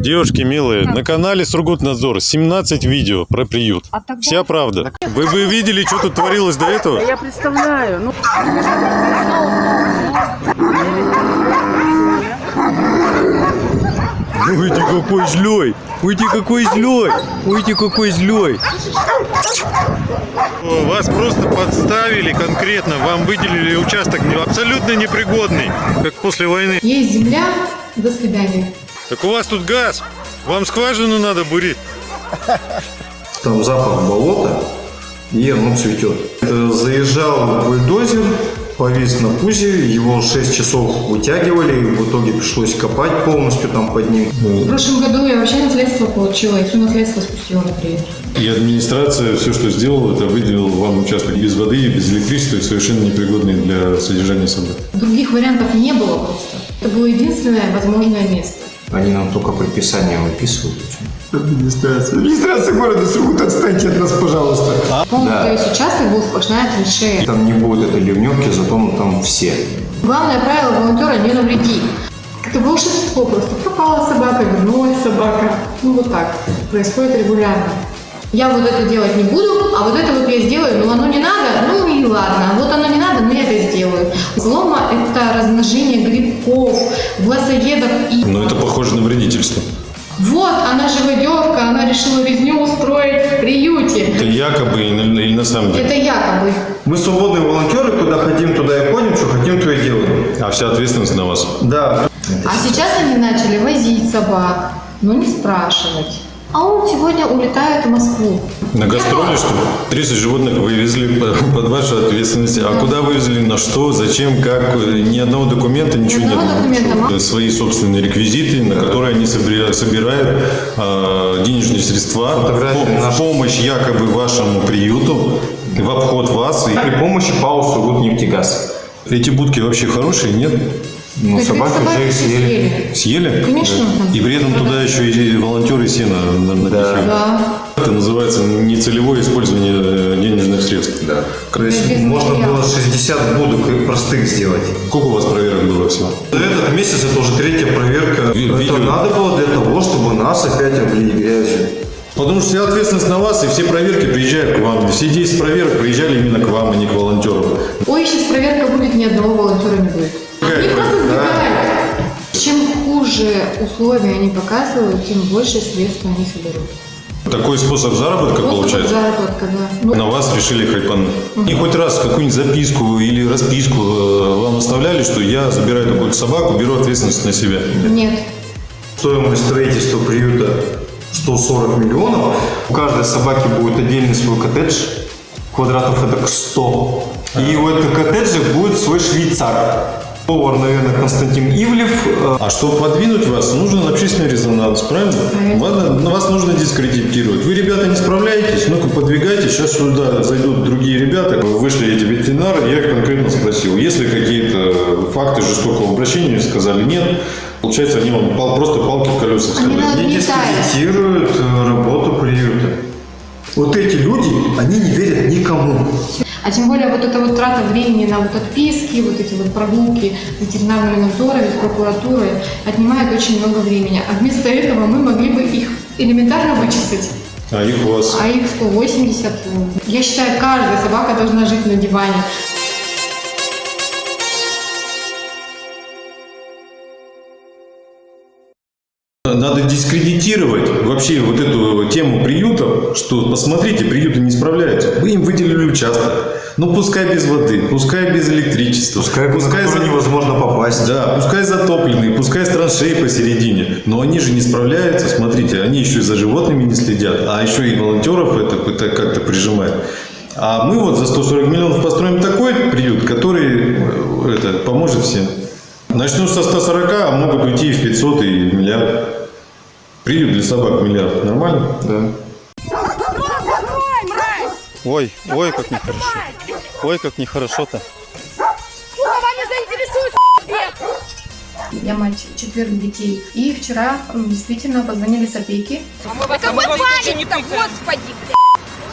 Девушки милые, на канале Сургутнадзор 17 видео про приют. А тогда- Вся правда. Вы бы видели, что тут творилось до этого? Я представляю. Ну, ты какой злой! Ой, ты какой злой! Ой, ты какой злой! Вас просто подставили конкретно, вам выделили участок абсолютно непригодный, как после войны. Есть земля, до свидания. Так у вас тут газ, вам скважину надо бурить. Там запах болота, и оно цветет. Э, Заезжал бульдозер, повис на пузе, его 6 часов вытягивали, и в итоге пришлось копать полностью там под ним. В прошлом году я вообще наследство получила, и все наследство спустила на приют. И администрация все, что сделала, это выделила вам участок без воды, и без электричества, и совершенно непригодный для содержания собак. Других вариантов не было просто. Это было единственное возможное место. Они нам только предписание выписывают. Администрация. Администрация города Сургут, отстаньте от нас, пожалуйста. Полностью весь участок был сплошная траншея. Там не будет этой ливневки, зато ну, там все. Главное правило волонтера не навреди. Как-то волшебство просто. Пропала собака, вернулась собака. Ну вот так. Происходит регулярно. Я вот это делать не буду, а вот это вот я сделаю, но оно не надо, ну и ладно. Вот оно не надо, это Слома – это размножение грибков, глазоедов и... Но это похоже на вредительство. Вот, она живодерка, она решила резню устроить в приюте. Это якобы или или на самом деле. Это якобы. Мы свободные волонтеры, куда хотим, туда и ходим, что хотим, то и делаем. А вся ответственность на вас. Да. А сейчас они начали возить собак, но не спрашивать. А он сегодня улетает в Москву. На гастроли, что ли? 30 животных вывезли по- под вашу ответственность. А куда вывезли, на что, зачем, как? Ни одного документа, ничего одного нет. документа, ма- Свои собственные реквизиты, на которые они собира- собирают а, денежные средства в, помощь якобы вашему приюту, в обход вас. И При помощи ПАО Сургутнефтегаз. эти будки вообще хорошие, нет? Ну, То есть собаки собаки уже их съели. Съели? Конечно. И при этом туда еще и волонтеры сено на- напихивают. Да. Это называется нецелевое использование э, денежных средств. Да. То есть без можно материала. было 60 будок и простых сделать. Сколько у вас проверок было всего? Этот месяц это уже третья проверка. Ви- это видео. надо было для того, чтобы нас опять облили грязью. Потому что вся ответственность на вас, и все проверки приезжают к вам. Все 10 проверок приезжали именно к вам, а не к волонтерам. Ой, сейчас проверка будет, ни одного волонтера не будет. Они просто сбегают. Чем хуже условия они показывают, тем больше средств они соберут. Такой способ заработка Просто получается? заработка, да. Ну, На вас решили хайпануть. И хоть раз какую-нибудь записку или расписку э, вам оставляли, что я забираю такую собаку, беру ответственность на себя. Нет. Стоимость строительства приюта 140 миллионов. У каждой собаки будет отдельный свой коттедж. Квадратов это 100. И у этого коттеджа будет свой швейцар. Повар, наверное, Константин Ивлев. Э, А чтобы подвинуть вас, нужен общественный резонанс, правильно? На вас нужно дискредитировать. Вы, ребята, не справляетесь, ну-ка подвигайте, сейчас сюда зайдут другие ребята. Вышли эти ветеринары, я конкретно спросил, есть ли какие-то факты жестокого обращения, Они сказали нет. Получается, они вам пал- просто палки в колеса Они вставляют. тают. дискредитируют э, работу приюта. Вот эти люди, они не верят никому. А тем более вот эта вот трата времени на вот отписки, вот эти вот прогулки с ветеринарными надзорами, с прокуратурой отнимает очень много времени. А вместо этого мы могли бы их элементарно вычесать. А их у вас... А их 180. Я считаю, каждая собака должна жить на диване. Надо дискредитировать вообще вот эту тему приютов, что посмотрите, приюты не справляются. Вы им выделили участок. Ну пускай без воды, пускай без электричества, Пускай, пускай, за- невозможно попасть. да, пускай затопленные, пускай с траншеи посередине. Но они же не справляются, смотрите, они еще и за животными не следят, а еще и волонтеров это, это как-то прижимает. А мы вот за 140 миллионов построим такой приют, который э, это, поможет всем. Начнут со 140, а могут уйти и в 500 и миллиард. Приют для собак миллиард. Нормально? Да. Ой, ой, как нехорошо. Ой, как нехорошо-то. Я мать четверых детей. И вчера действительно позвонили с опеки. Какой палец-то, господи, блядь.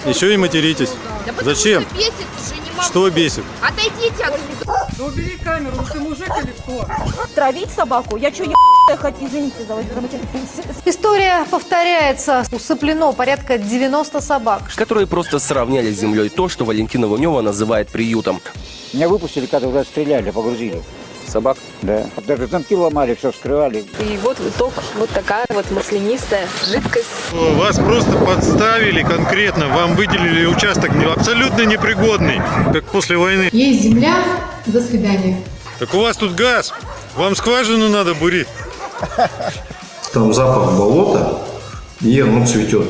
Еще и материтесь. Да Зачем? что бесит уже, не могу. Что бесит? Отойдите отсюда. Да убери камеру, ты мужик или кто? Травить собаку? Я что, ебаная хоть, извините за за- История повторяется. Усыплено порядка 90 собак. которые просто сравняли с землей то, что Валентина Лунева называет приютом. Меня выпустили, когда уже стреляли, погрузили. Собак. Да. Даже замки ломали, все вскрывали. И вот итог, вот такая вот маслянистая жидкость. Вас просто подставили конкретно, вам выделили участок не- абсолютно непригодный, как после войны. Есть земля, до свидания. Так у вас тут газ, вам скважину надо бурить. Там запах болота, и оно цветет.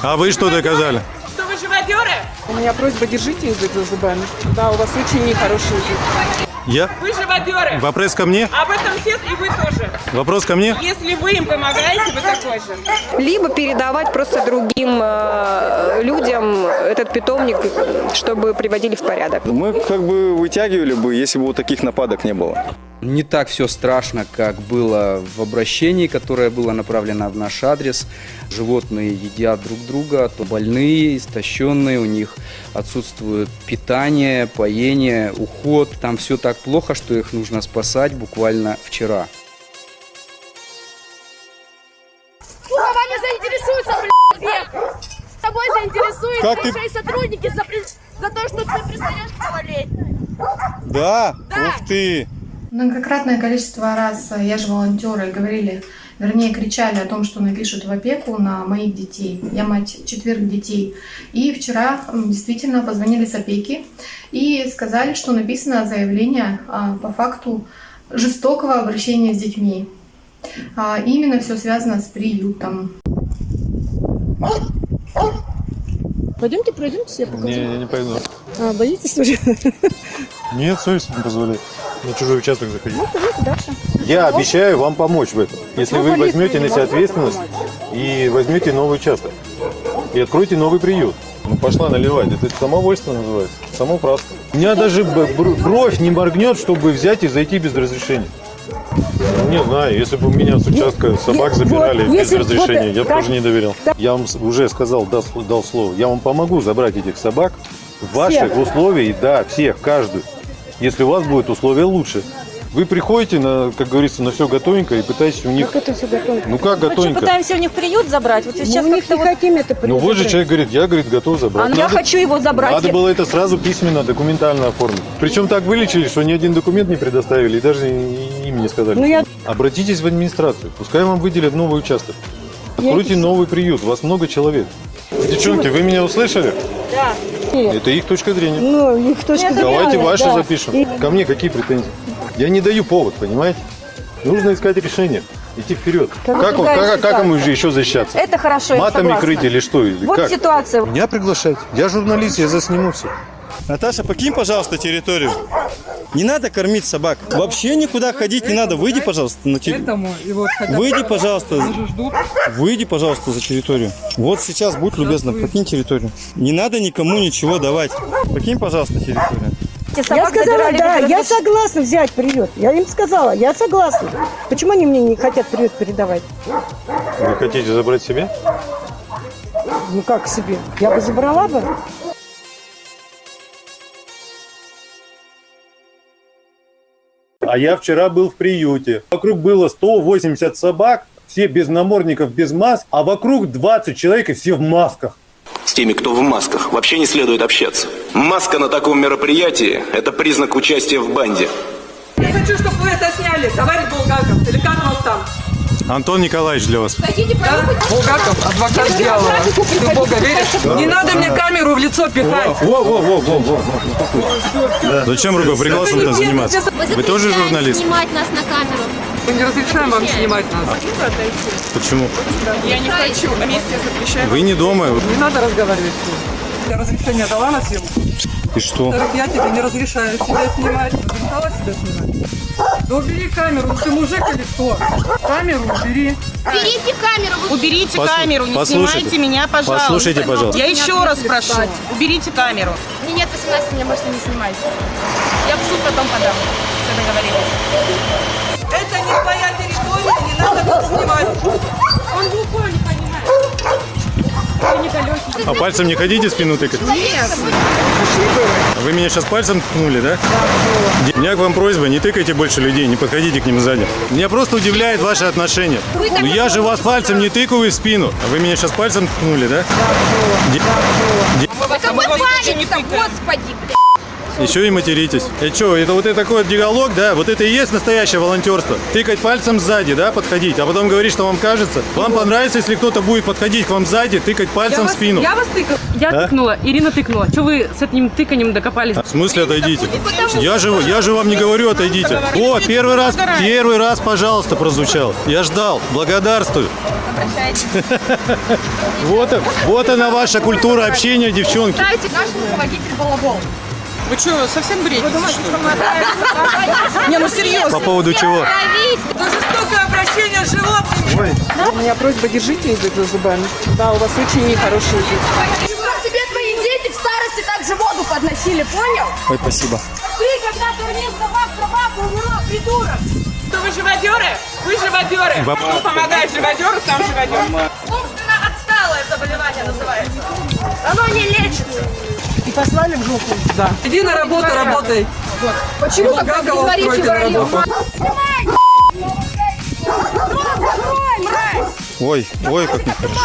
А вы что доказали? Что вы живодеры? У меня просьба, держите язык за зубами. Да, у вас очень нехороший язык. Я? Вы живодеры. Вопрос ко мне? Об этом все и вы тоже. Вопрос ко мне? Если вы им помогаете, вы такой же. Либо передавать просто другим э, людям этот питомник, чтобы приводили в порядок. Мы как бы вытягивали бы, если бы вот таких нападок не было. Не так все страшно, как было в обращении, которое было направлено в наш адрес. Животные едят друг друга, то больные, истощенные, у них отсутствует питание, поение, уход. Там все так плохо, что их нужно спасать буквально вчера. Вами заинтересуются, блядь, С тобой заинтересуются Как ты- большие сотрудники за, при- за то, что ты пристаешь болеть. Да? Ух ты! Многократное количество раз я же волонтеры говорили, вернее кричали о том, что напишут в опеку на моих детей. Я мать четверых детей. И вчера действительно позвонили с опеки и сказали, что написано заявление а, по факту жестокого обращения с детьми. А, Именно все связано с приютом. Пойдемте пройдемте, я покажу. Не, я не пойду. А, боитесь уже? Нет, совесть не позволяет на чужой участок заходить. Пойдемте дальше. Я обещаю вам помочь в этом, если вы возьмете на себя ответственность и возьмете новый участок. И откройте новый приют. Ну, пошла наливать. Это самовольство называется. Самоуправство. У меня даже бровь не моргнет, чтобы взять и зайти без разрешения. Ну, Не знаю, если бы у меня с участка собак забирали вот, без если вот разрешения, я бы так- тоже не доверял. Я вам уже сказал, дал, дал слово, я вам помогу забрать этих собак в ваших условиях, да, всех, каждую. Если у вас будут условия лучше. Вы приходите, на, как говорится, на все готовенько и пытаетесь у них... это все готово? Ну как готовенько? пытаемся у них приют забрать. Вот сейчас Мы у них не вот... хотим это Ну вот же человек говорит, я, говорит, готов забрать. А я Надо- хочу его забрать. Надо было это сразу письменно, документально оформить. Причем так вылечили, что ни один документ не предоставили и даже и- им не сказали. Ну, я- Обратитесь в администрацию, пускай вам выделят новый участок. Откройте новый приют, у вас много человек. Девчонки, вы меня услышали? Да. Это их точка зрения. Ну, их точка Давайте ваши запишем. Ко мне какие претензии? Я не даю повод, понимаете? Нужно искать решение, идти вперед. Как Как, как, как ситуация. еще защищаться? Это хорошо, я Матами согласна. крыть или что? Или Вот как? ситуация. Меня приглашать. Я журналист, я засниму все. Наташа, покинь, пожалуйста, территорию. Не надо кормить собак. Вообще никуда ходить не надо. Выйди, пожалуйста, на территорию. Выйди, пожалуйста. Выйди, пожалуйста, за территорию. Вот сейчас, будь любезна, покинь территорию. Не надо никому ничего давать. Покинь, пожалуйста, территорию. Я сказала, да, я согласна взять приют. Я им сказала, я согласна. Почему они мне не хотят приют передавать? Вы хотите забрать себе? Ну как себе? Я бы забрала бы. А я вчера был в приюте. Вокруг было 180 собак, все без намордников, без маск, а вокруг 20 человек и все в масках. С теми, кто в масках, вообще не следует общаться. Маска на таком мероприятии – это признак участия в банде. Я хочу, чтобы вы это сняли, товарищ Булгаков. Или как вас там? Антон Николаевич для вас. Да? Булгаков, адвокат дьявола. Ты в Бога веришь? Не надо мне камеру в лицо пихать. Во, во, во, во, во. Зачем руку пригласом-то заниматься? Вы тоже журналист? снимать нас на камеру. Мы не разрешаем вам снимать нас. Почему? Я не хочу. Вместе запрещаем. Вы не дома. Не надо разговаривать. Я разрешение дала на съемку. И что? Во-вторых, я тебе не разрешаю себя снимать. Разрешала себя снимать? Да убери камеру. Ты мужик или кто? Камеру убери. Уберите камеру. Уберите Послу- камеру, не послушайте. снимайте меня, пожалуйста. Послушайте, пожалуйста. Я еще раз прошу, уберите камеру. Мне нет 18, меня можете не снимать. Я в суд потом подам. Все договорились. Это не твоя территория, не надо тут снимать. Он глухой, А пальцем не хотите в спину тыкать? Вы меня сейчас пальцем ткнули, да? У меня к вам просьба, не тыкайте больше людей, не подходите к ним сзади. Меня просто удивляет ваше отношение. Ну я же вас пальцем не тыкаю в спину. А вы меня сейчас пальцем ткнули, да? Де- де- Какой палец-то, господи, блядь. Еще и материтесь. И что, это вот это такой вот диалог, да? Вот это и есть настоящее волонтерство. Тыкать пальцем сзади, да, подходить, а потом говорить, что вам кажется. Вам понравится, если кто-то будет подходить к вам сзади, тыкать пальцем в спину. Я вас тыкала. Я А? тыкнула, Ирина тыкнула. Что вы с этим тыканием докопались? В смысле отойдите? Я же, я же вам не говорю отойдите. О, первый раз, первый раз, пожалуйста, прозвучал. Я ждал. Благодарствую. Вот, вот она ваша культура общения, девчонки. Дайте наш руководитель балабол. Вы что, совсем бредите, что? Не, ну серьезно. По поводу чего? За жестокое обращение с животными. У меня просьба, держите язык за зубами. Да, у вас очень нехороший язык. Тебе твои дети в старости также воду подносили, понял? Ой, спасибо. Ты, когда кормил собак, собака умерла, придурок. Что вы живодеры? Вы живодеры. Баб- Кто помогает живодеру, сам живодер. Умственно отсталое заболевание называется. Оно не лечится. Послали в жопу. Да. Иди на работу, работай. Почему Как тогда его говорите вранье? Ой, ой, как нехорошо.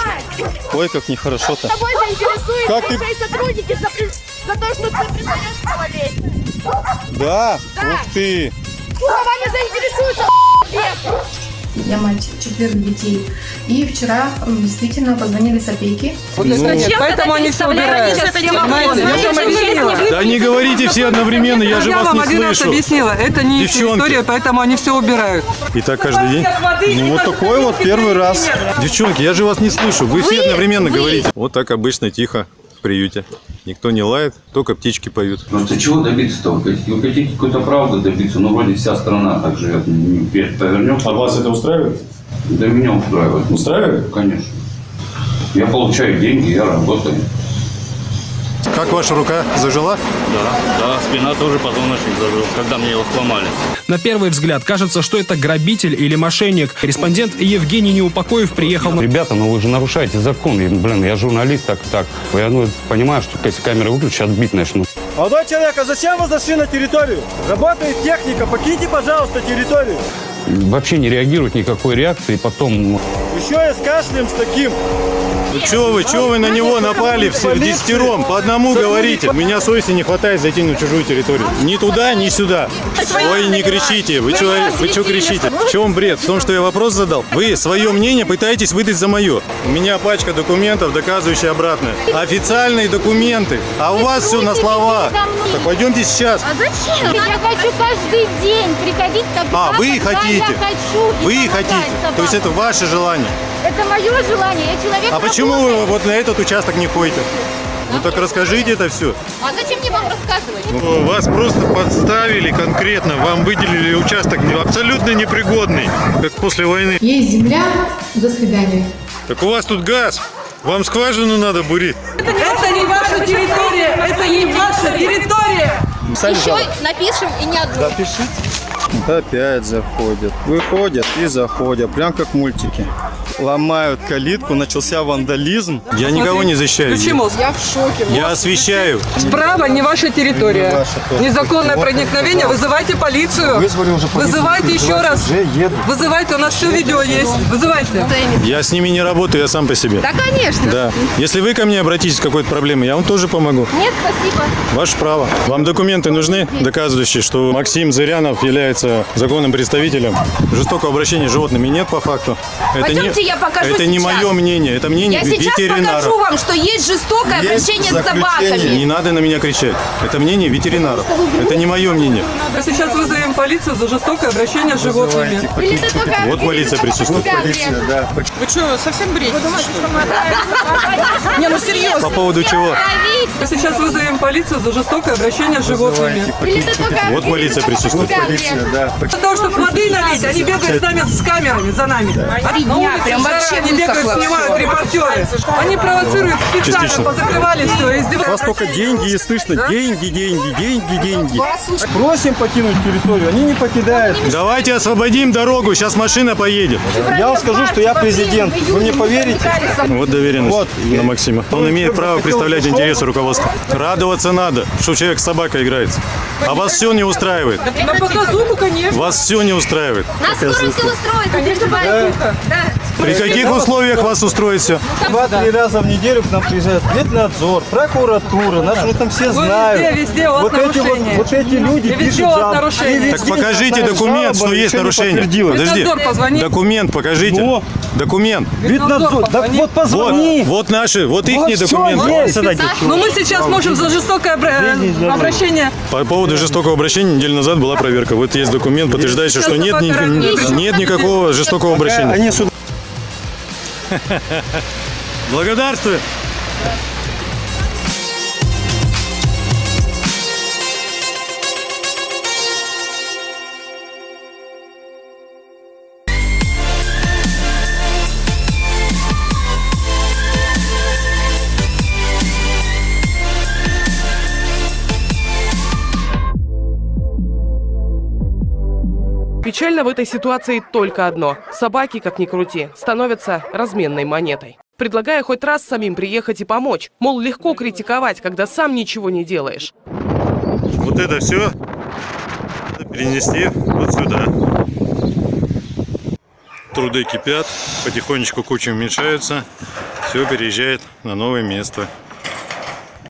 Ой, как нехорошо-то. Тобой заинтересуются Как ты- твои сотрудники за, при- за то, что ты признаешь малолетних. Да? Ух ты. Вами заинтересуются. Я мать четверых детей. И вчера действительно позвонили с опеки. Вот нет, поэтому они все убирают. Я вам. Да не говорите все одновременно, я же Я вас вам не один раз слышу. объяснила, это не территория, поэтому они все убирают. И так каждый день? Ну вот такой вот первый раз. Девчонки, я же вас не слышу. Вы все одновременно говорите. Вот так обычно тихо в приюте. Никто не лает, только птички поют. Просто чего добиться-то? Вы хотите, какой-то правды добиться? Ну, вроде вся страна так живет. Вверх повернем. А вас это устраивает? Да меня устраивает. Устраивает? Конечно. Я получаю деньги, я работаю. Как ваша рука зажила? Да, да, спина тоже позвоночник зажил, когда мне его сломали. На первый взгляд кажется, что это грабитель или мошенник. Корреспондент Евгений Неупокоев приехал на... Ребята, ну вы же нарушаете закон. Блин, я журналист, так так. Я ну, понимаю, что если камеры выключат, отбить начну. Молодой человек, а зачем вы зашли на территорию? Работает техника, покиньте, пожалуйста, территорию. Вообще не реагируют никакой реакции, потом... ну, Еще и с кашлем с таким. Ну чё вы, чё вы на него напали все десятером? По одному говорите. У меня совести не хватает зайти на чужую территорию. Ни туда, ни сюда. Ой, не кричите. Вы чё, вы чё кричите? В чем бред? В том, что я вопрос задал? Вы свое мнение пытаетесь выдать за мое. У меня пачка документов, доказывающая обратное. Официальные документы. А у вас все на словах. Так пойдемте сейчас. А зачем? Я хочу каждый день приходить тогда, А, вы хотите. Вы хотите. То есть это ваше желание. Это мое желание, я человек А почему вы вот на этот участок не ходите? Ну так расскажите это все. А зачем мне вам рассказывать? Ну, Вас просто подставили конкретно, вам выделили участок не- абсолютно непригодный, как после войны. Есть земля. До свидания. Так у вас тут газ, вам скважину надо бурить. Это не ваша территория, это не ваша территория. Еще напишем и не одну. Опять заходят. Выходят и заходят. Прям как мультики. Ломают калитку, начался вандализм. Я никого не защищаю. Включи мозг. Я в шоке. Я освещаю. Справа не ваша территория. Не ваша тоже. Незаконное Вот проникновение. вот. Вызывайте полицию. Вызвали уже полицию, Вызывайте еще раз. Вызывайте, у нас все видео есть. Вызывайте. Я с ними не работаю, я сам по себе. Да, конечно. Да. Если вы ко мне обратитесь с какой-то проблемой, я вам тоже помогу. Нет, спасибо. Ваше право. Вам документы нужны, доказывающие, что Максим Зырянов является законным представителем. Жестокого обращения с животными нет по факту. Пойдемте, я покажу Это не сейчас. мое мнение, это мнение Я сейчас ветеринаров. покажу вам, что есть жестокое Есть обращение с заключение. собаками. Не надо на меня кричать. Это мнение ветеринаров. Это не мое мнение. Мы сейчас вызовем полицию за жестокое обращение с животными. Или ты только Вот полиция присутствует. да. Вы что, совсем бредите, что ли? Не, ну серьезно. По поводу чего? Мы сейчас вызовем полицию за жестокое обращение с животными. Или ты только Вот полиция присутствует. да. Для того, чтобы воды налить, они бегают с нами с камерами за нами. А на улице жара, вообще они бегают, снимают репортеры. Они провоцируют специально, Частично. позакрывали все, У вас только деньги и слышно. Деньги, деньги, деньги, деньги. Просим по покинуть территорию. Они не покидают. Давайте освободим дорогу, сейчас машина поедет. Я вам скажу, что я президент. Вы мне поверите? Вот доверенность на Максима. Он имеет право представлять интересы руководства. Радоваться надо, что человек с собакой играется. А вас все не устраивает. На показуху, конечно. Вас все не устраивает. Нас скоро все устроит, не переживайте. Да. При каких условиях вас устроит все? Два-три раза в неделю к нам приезжает ветнадзор, прокуратура, нас уже там все знают. везде, везде у вас вот эти вот, эти люди И везде пишут у вас нарушения. Так покажите документ, что есть нарушение. Подожди. Документ покажите. Ну? Документ. Ветнадзор, да вот позвони. Вот, вот наши, вот их Вот документы. Но мы сейчас можем за жестокое обра- обращение. По поводу жестокого обращения неделю назад была проверка. Вот есть документ, подтверждающий, что нет, нет никакого жестокого обращения. Благодарствую. Печально в этой ситуации только одно. Собаки, как ни крути, становятся разменной монетой. Предлагая хоть раз самим приехать и помочь. Мол, легко критиковать, когда сам ничего не делаешь. Вот это все перенести вот сюда. Труды кипят, потихонечку куча уменьшается, все переезжает на новое место.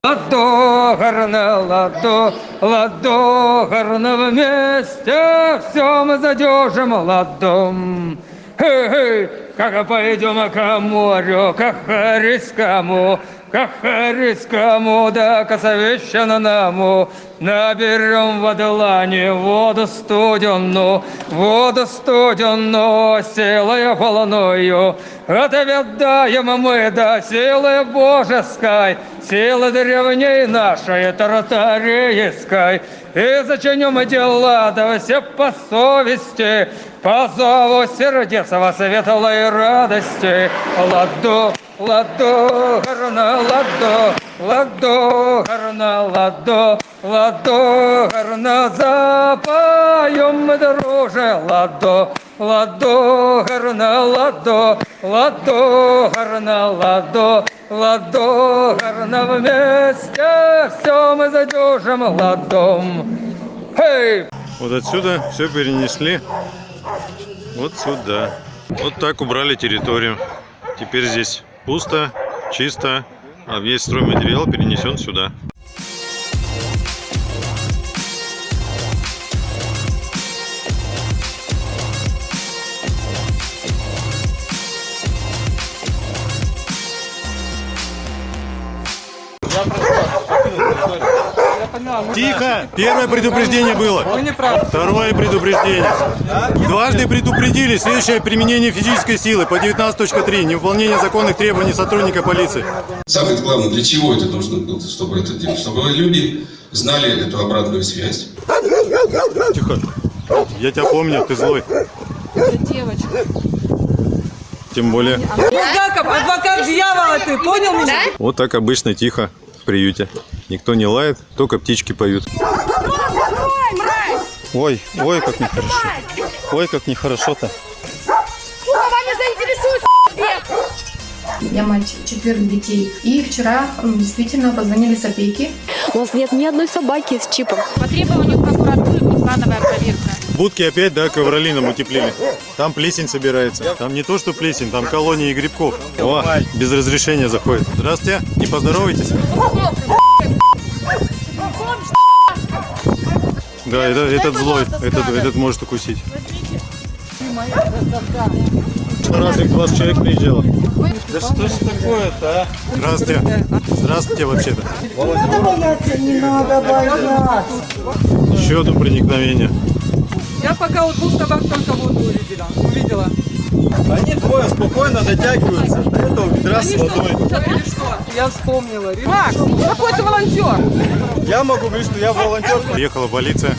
Ладо, гарно, ладо, ладо, гарно вместе, все мы задержим ладом. Хей-хей, как пойдем к морю, к Харискому, к Харискому, да к наберем в Адлане воду студенную, воду студенную, силой волною, отведаем мы до силы божеской, силы древней нашей тартарийской, и зачинем дела, да все по совести, по зову сердец во светлой радости. Ладо, ладо, гарна, ладо, ладо, гарна, ладо, ладо, гарна, запоем мы, друже, ладо, ладо, гарна, ладо, ладо, гарна, ладо, ладо, гарна, вместе все мы задержим ладом. Хей! Вот отсюда все перенесли вот сюда. Вот так убрали территорию. Теперь здесь пусто, чисто, а весь стройматериал перенесен сюда. Тихо! Первое предупреждение было. Второе предупреждение. Дважды предупредили. Следующее применение физической силы по 19.3. Невыполнение законных требований сотрудника полиции. Самое главное, для чего это нужно было, чтобы это делать? Чтобы люди знали эту обратную связь. Тихо. Я тебя помню, ты злой. Девочка. Тем более. Булгаков, адвокат дьявола, ты понял меня? Вот так обычно тихо в приюте. Никто не лает, только птички поют. Ой, ой, как нехорошо. Ой, как нехорошо-то. Я мать четверых детей. И вчера действительно позвонили с опеки. У нас нет ни одной собаки с чипом. По требованию прокуратуры плановая проверка. Будки опять, да, ковролином утеплили. Там плесень собирается. Там не то, что плесень, там колонии грибков. О, без разрешения заходит. Здравствуйте, не поздоровайтесь? Да, это, этот злой, этот, этот может укусить. Что раз их 20 человек приезжало. Да что ж такое-то, а? Здравствуйте. Здравствуйте вообще-то. надо бояться, не надо бояться. Еще одно проникновение. Я пока у двух собак только воду увидела. увидела. Они двое спокойно дотягиваются до этого ведра с водой. Я вспомнила. Макс, какой ты волонтер? Я могу говорить, что я волонтер. Приехала полиция.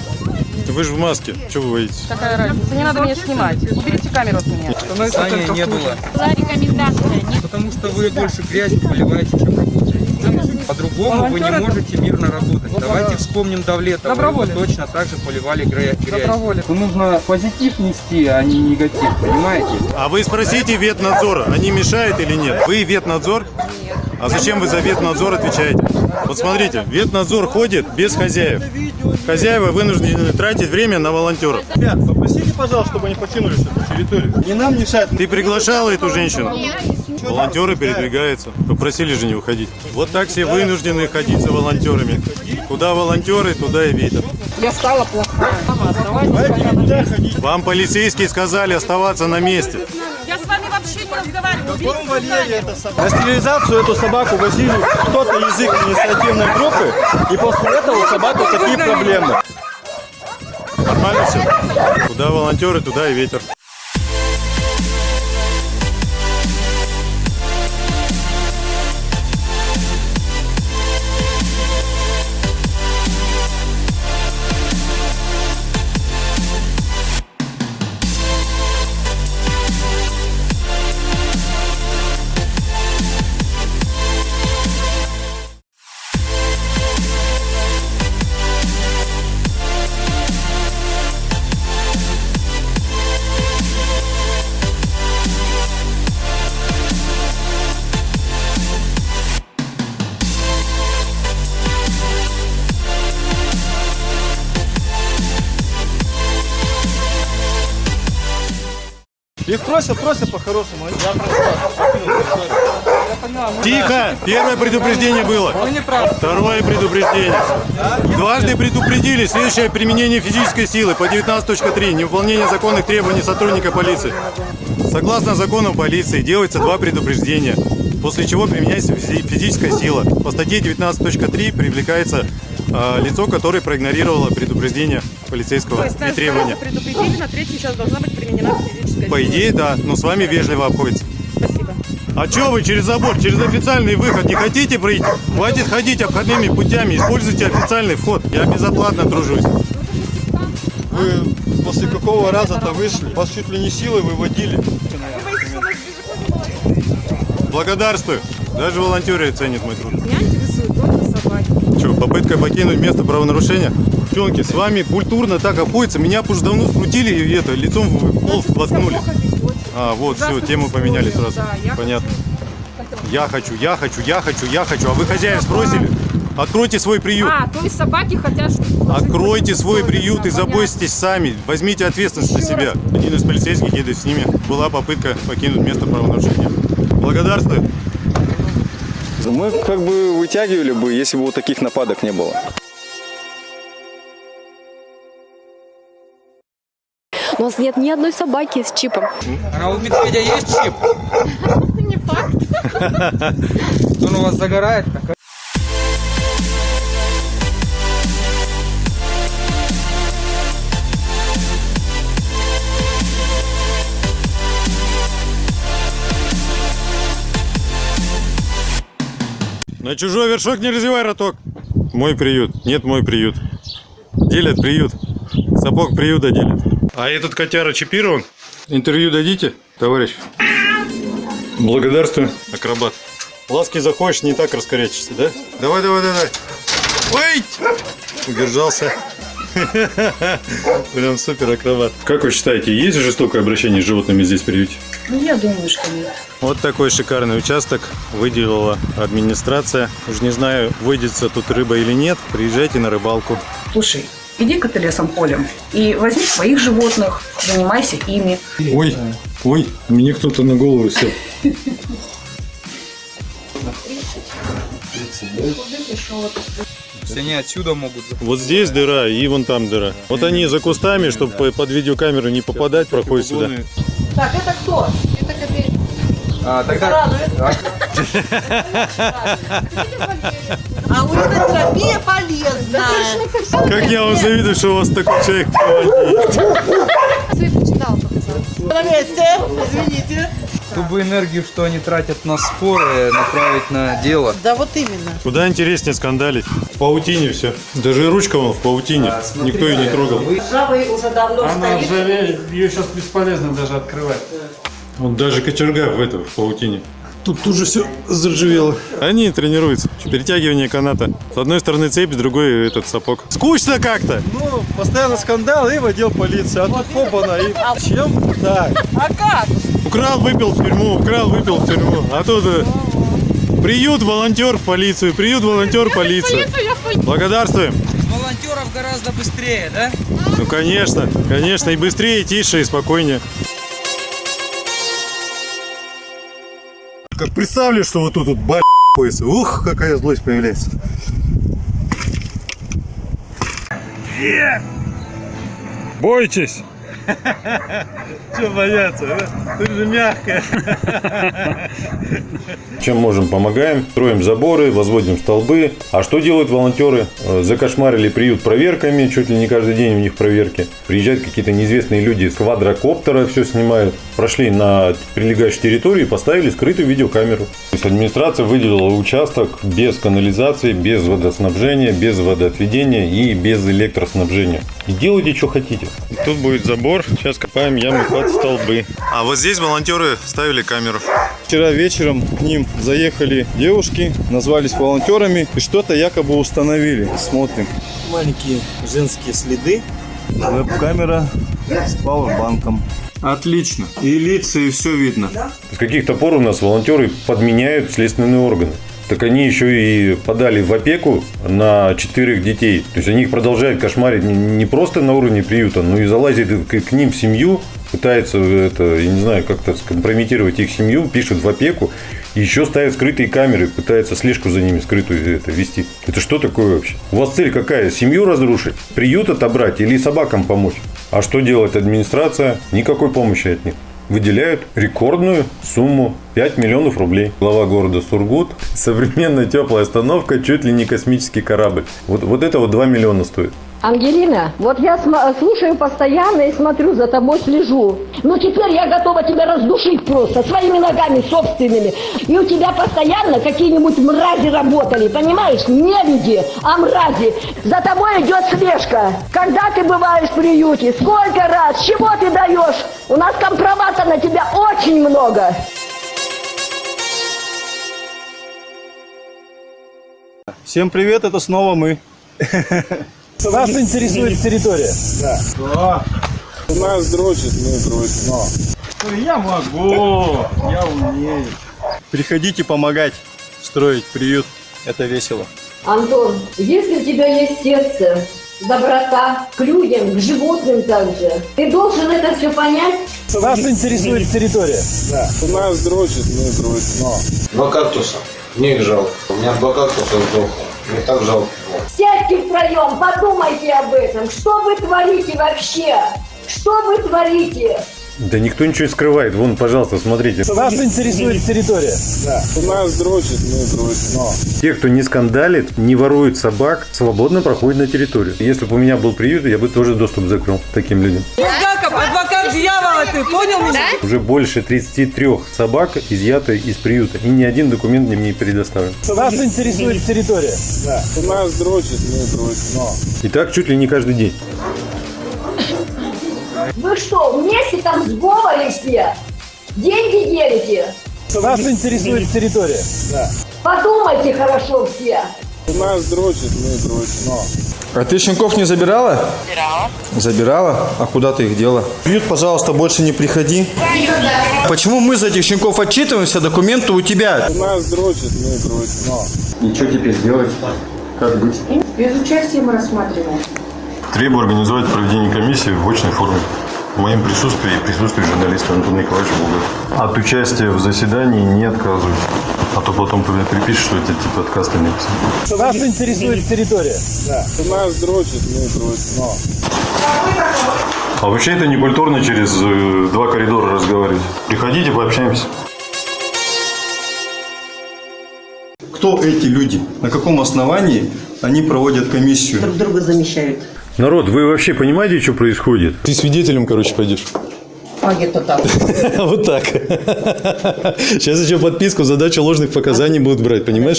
Вы же в маске. Чего вы боитесь? Какая разница? Не надо меня снимать. Уберите камеру от меня. Саня не было. Была рекомендация. Потому что вы больше грязью поливаете, чем. По-другому вы не это- можете мирно работать. Добро- Давайте вспомним Давлетова. Доброволец. Его точно так же поливали гря- грязь. Доброволец. Нужно позитив нести, а не негатив, понимаете? А вы спросите ветнадзора, они мешают или нет? Вы ветнадзор? А зачем вы за ветнадзор отвечаете? Вот смотрите, ветнадзор ходит без хозяев. Хозяева вынуждены тратить время на волонтеров. Ребят, попросите, пожалуйста, чтобы они покинули эту территорию. Не нам мешать. Ты приглашала эту женщину? Волонтеры передвигаются. Попросили же не уходить. Вот так все вынуждены ходить за волонтерами. Куда волонтеры, туда и ветер. Я стала плохая. Вам полицейские сказали оставаться на месте. Я с вами вообще не разговариваю. Каком вольере эта собака? На стерилизацию эту собаку возили кто-то из их инициативной группы, и после этого у собак вот такие проблемы. Нормально все? Куда волонтеры, туда и ветер. Их просят, просят по-хорошему. Я Первое предупреждение было. Правы. Второе предупреждение. Дважды предупредили следующее применение физической силы по 19.3. Невыполнение законных требований сотрудника полиции. Согласно закону полиции делается два предупреждения, после чего применяется физи- физическая сила. По статье 19.3 привлекается а, лицо, которое проигнорировало предупреждение полицейского и требования. предупредили, на третий сейчас должна быть применена физическая По идее, да, но с вами вежливо обходится. А чё вы через забор, через официальный выход не хотите пройти? Хватит ходить обходными путями, используйте официальный вход. Я безоплатно тружусь. Вы после какого раза-то вышли? Вас чуть ли не силой выводили. Благодарствую. Даже волонтеры ценят мой труд. Меня интересуют только собаки. Что, попытка покинуть место правонарушения? Девчонки, с вами культурно так обходится. Меня уже давно скрутили и это, лицом в пол воткнули. А, вот, все, тему поменяли сразу. Понятно. Я хочу, я хочу, я хочу, я хочу. А вы хозяев спросили? Откройте свой приют. А, то есть собаки хотят, чтобы... Откройте свой приют и заботьтесь сами. Возьмите ответственность на себя. Один из полицейских едет с ними. Была попытка покинуть место правонарушения. Благодарствую. Мы как бы вытягивали бы, если бы вот таких нападок не было. У нас нет ни одной собаки с чипом. А у медведя есть чип? Не факт. Он у вас загорает? На чужой вершок не развивай роток. Мой приют. Нет, мой приют. Делят приют. Сапог приюта делят. А этот котяра чипирован? Интервью дадите, товарищ? Благодарствую. Акробат. Ласки захочешь, не так раскорячишься, да? Давай, давай, давай. Ой! Удержался. Прям супер акробат. Как вы считаете, есть жестокое обращение с животными здесь в приюте? Ну, я думаю, что нет. Вот такой шикарный участок выделила администрация. Уж не знаю, выйдется тут рыба или нет. Приезжайте на рыбалку. Слушай, иди-ка ты лесом полем и возьми своих животных, занимайся ими. Ой, ой, мне кто-то на голову сел. Все они отсюда могут заходить. Вот здесь дыра и вон там дыра. Вот они за кустами, чтобы под видеокамеру не попадать, проходят сюда. Так, это кто? Это копейка. А, тогда... А вот эта терапия полезна. Как я вам завидую, что у вас такой человек На месте, извините. Чтобы энергию, что они тратят на споры, направить на дело. Да вот именно. Куда интереснее скандалить. В паутине все. Даже ручка вон в паутине. Никто ее не трогал. Ржавый уже давно Она стоит. ржавеет, ее сейчас бесполезно даже открывать. Вот даже кочерга в этом, в паутине. Тут тут же все заржавело. Они тренируются. Перетягивание каната. С одной стороны цепь, с другой этот сапог. Скучно как-то. Ну, постоянно скандал и в отдел полиции. А тут хопана и... Чем? Так. А как? Украл, выпил в тюрьму, украл, выпил в тюрьму. А тут э, приют, волонтер в полицию, приют, волонтер, полиция. Благодарствуем. Волонтеров гораздо быстрее, да? Ну, конечно, конечно, и быстрее, и тише, и спокойнее. Как представлю, что вот тут вот пояса. Ух, какая злость появляется. Бойтесь! Че бояться? Ты же мягкая. Чем можем, помогаем. Строим заборы, возводим столбы. А что делают волонтеры? Э, Закошмарили приют проверками, чуть ли не каждый день у них проверки. Приезжают какие-то неизвестные люди с квадрокоптера, все снимают. Прошли на прилегающей территории и поставили скрытую видеокамеру. То есть администрация выделила участок без канализации, без водоснабжения, без водоотведения и без электроснабжения. И делайте, что хотите. Тут будет забор. Сейчас копаем ямы под столбы. А вот здесь волонтеры ставили камеру. Вчера вечером к ним заехали девушки, назвались волонтерами и что-то якобы установили. Смотрим. Маленькие женские следы. Веб-камера с пауэрбанком. Отлично. И лица, и все видно. С каких-то пор у нас волонтеры подменяют следственные органы. Так они еще и подали в опеку на четверых детей. То есть они их продолжают кошмарить не- просто на уровне приюта, но и залазят к, ним в семью, пытаются это, я не знаю, как-то скомпрометировать их семью, пишут в опеку, и еще ставят скрытые камеры, пытаются слежку за ними скрытую это, вести. Это что такое вообще? У вас цель какая? Семью разрушить? Приют отобрать или собакам помочь? А что делает администрация? Никакой помощи от них выделяют рекордную сумму 5 миллионов рублей. Глава города Сургут. Современная теплая остановка, чуть ли не космический корабль. Вот, вот это вот 2 миллиона стоит. Ангелина, вот я слушаю постоянно и смотрю, за тобой слежу. Ну теперь я готова тебя раздушить просто, своими ногами собственными. И у тебя постоянно какие-нибудь мрази работали, понимаешь? Не люди, а мрази. За тобой идет слежка. Когда ты бываешь в приюте? Сколько раз? Чего ты даешь? У нас компромата на тебя очень много. Всем привет, это снова мы. Нас интересует территория. Да. У нас дрочит, мы дрочим. Но. Я могу, я умею. Приходите помогать строить приют. Это весело. Антон, если у тебя есть сердце, доброта к людям, к животным также, ты должен это все понять. Нас интересует территория. Да. У нас дрочит, мы дрочим. Но. Два кактуса. Мне их жалко. У меня два кактуса сдохло. Мне так жалко. было. Сядьте втроем, подумайте об этом. Что вы творите вообще? Что вы творите? Да никто ничего не скрывает. Вон, пожалуйста, смотрите. Нас интересует территория. Да. У нас дрочит, мы дрочим. Но. Те, кто не скандалит, не ворует собак, свободно проходят на территорию. Если бы у меня был приют, я бы тоже доступ закрыл таким людям. Булгаков, адвокат дьявола, ты понял меня? Уже больше 33 собак изъято из приюта, и ни один документ мне не предоставлен. Нас интересует территория. Да. У нас дрочит, мы дрочим. Но. И так чуть ли не каждый день. Вы что, вместе там в сговоре все? Деньги делите? Нас интересует территория. Да. Подумайте хорошо все. У нас дрочит, мы дрочим. А ты щенков не забирала? Забирала. Забирала? А куда ты их дела? Приют, пожалуйста, больше не приходи. Почему мы за этих щенков отчитываемся, документы у тебя? У нас дрочит, мы дрочим. И что теперь делать? Как быть? Без участия мы рассматриваем. Требую организовать проведение комиссии в очной форме. В моем присутствии и присутствии журналиста Антона Николаевича Булгакова. От участия в заседании не отказываюсь. А то потом когда припишешь, что это типа отказ ты написал. Нас интересует территория. Да. У нас дрочит, мы дрочим. Но. А вообще это не культурно через э, два коридора разговаривать. Приходите, пообщаемся. Кто эти люди? На каком основании они проводят комиссию? Друг друга замещают. Народ, вы вообще понимаете, что происходит? Ты свидетелем, короче, пойдешь. А где-то так. Вот так. Сейчас еще подписку, задача ложных показаний будут брать, понимаешь?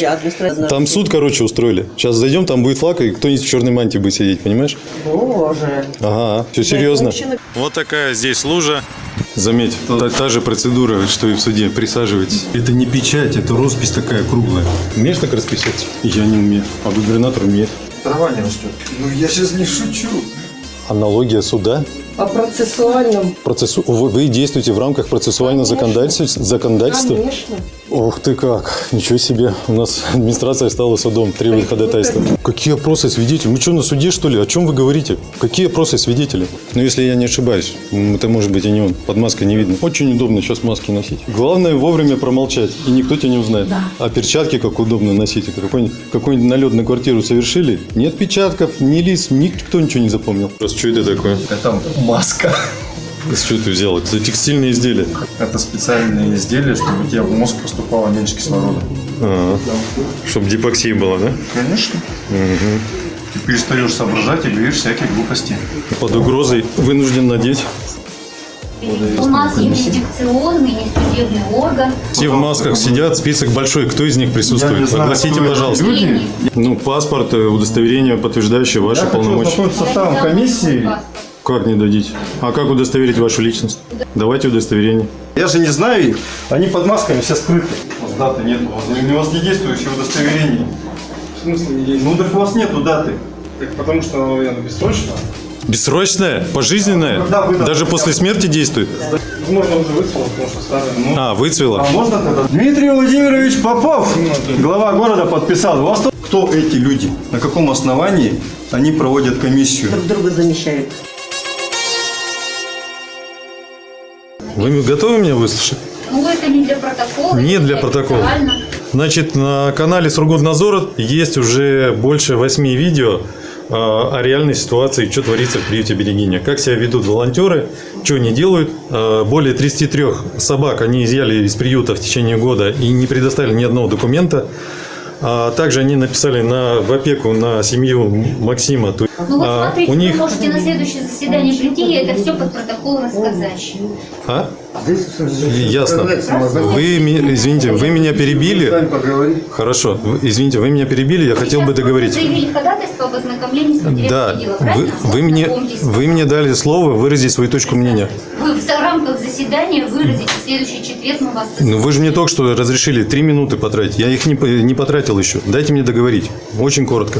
Там суд, короче, устроили. Сейчас зайдем, там будет флаг, и кто-нибудь в черной мантии будет сидеть, понимаешь? Боже. Ага, все серьезно. Вот такая здесь лужа. Заметь, та, та же процедура, что и в суде. Присаживайтесь. Это не печать, это роспись такая круглая. Умеешь так расписываться? Я не умею. А губернатор умеет. Трава не растет. Ну я сейчас не шучу. Аналогия суда. По процессуальным. Процессу... Вы, вы действуете в рамках процессуального законодательства? Конечно. Ух ты как, ничего себе. У нас администрация стала судом, требует ходатайства. Какие опросы свидетелей? Мы что, на суде, что ли? О чем вы говорите? Какие опросы свидетелей? Ну, если я не ошибаюсь, это может быть и не он. Под маской не видно. Очень удобно сейчас маски носить. Главное вовремя промолчать, и никто тебя не узнает. А перчатки как удобно носить. Какой-нибудь, какой-нибудь налет на квартиру совершили? Нет печатков, ни лиц, никто ничего не запомнил. Просто что это такое? Это маска. С чего ты взял? Это текстильные изделия. Это специальные изделия, чтобы у тебя в мозг поступало меньше кислорода. Чтобы гипоксия была, да? Конечно. Ты перестаешь соображать и говоришь всякие глупости. Под угрозой вынужден надеть. У нас юрисдикционный, не судебный орган. Все в масках сидят, список большой. Кто из них Я присутствует? знаю, Огласите, пожалуйста. люди. Ну, паспорт, э, удостоверение, подтверждающее ваши Я хочу полномочия. ознакомиться с составом комиссии. Как не дадите? А как удостоверить вашу личность? Давайте удостоверение. Я же не знаю их. Они под масками все скрыты. У вас даты нет. У вас, у вас не действующее удостоверение. В смысле не действует? Ну так у вас нету даты. Так потому что оно наверное, бессрочно. Бессрочное? Пожизненное? Когда выдано? Даже после смерти действует? Возможно, уже выцвело, потому что старое. Ну, А, выцвело? А можно тогда? Дмитрий Владимирович Попов, глава города, подписал. У вас кто эти люди? На каком основании они проводят комиссию? Друг друга замещают. Вы готовы меня выслушать? Ну, это не для протокола. Не для протокола. официально. Значит, на канале Сургутнадзор есть уже больше восьми видео э, о реальной ситуации, что творится в приюте Берегиня. Как себя ведут волонтеры, что они делают. Э, Более 33 собак они изъяли из приюта в течение года и не предоставили ни одного документа. А также они написали на, в опеку на семью Максима. Ну вот а, смотрите, у них... вы можете на следующее заседание прийти и это все под протокол рассказать. А? Ясно. Вы, извините, вы меня перебили. Хорошо. Извините, вы меня перебили, я хотел бы Вы договорить. заявили ходатайство об ознакомлении с материалами Да, вы, вы, мне, вы мне дали слово выразить свою точку мнения. В рамках заседания выразите следующий четверг мы вас Ну, вы же мне только что разрешили три минуты потратить. Я их не, не потратил еще. Дайте мне договорить. Очень коротко.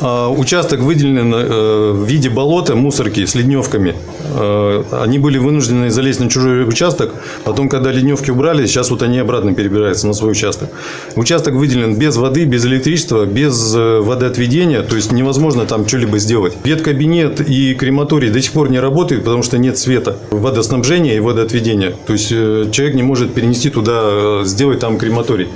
А, Участок выделен э, в виде болота, мусорки с ледневками. Э, Они были вынуждены залезть на чужой участок. Потом, когда ледневки убрали, сейчас вот они обратно перебираются на свой участок. Участок выделен без воды, без электричества, без э, водоотведения. То есть невозможно там что-либо сделать. Веткабинет и крематорий до сих пор не работают, потому что нет света. Водоснабжения и водоотведения. То есть э, человек не может перенести туда, сделать там крематорий.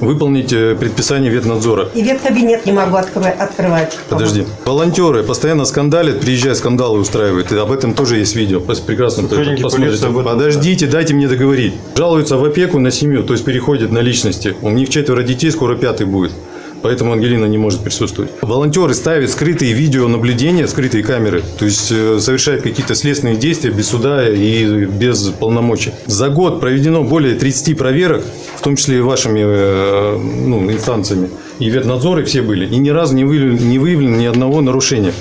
Выполнить э, предписание ветнадзора. И веткабинет не могу открывать. открывать. Подожди. Волонтеры постоянно скандалят, приезжают, скандалы устраивают. И об этом тоже есть видео. Пос- Прекрасно посмотрите. Подождите, дайте мне договорить. Жалуются в опеку на семью, то есть переходят на личности. У них четверо детей, скоро пятый будет. Поэтому Ангелина не может присутствовать. Волонтеры ставят скрытые видеонаблюдения, скрытые камеры. То есть э, совершают какие-то следственные действия без суда и без полномочий. За год проведено более 30 проверок, в том числе и вашими э, ну, инстанциями. И ветнадзоры все были. И ни разу не выявлено, не выявлено ни одного нарушения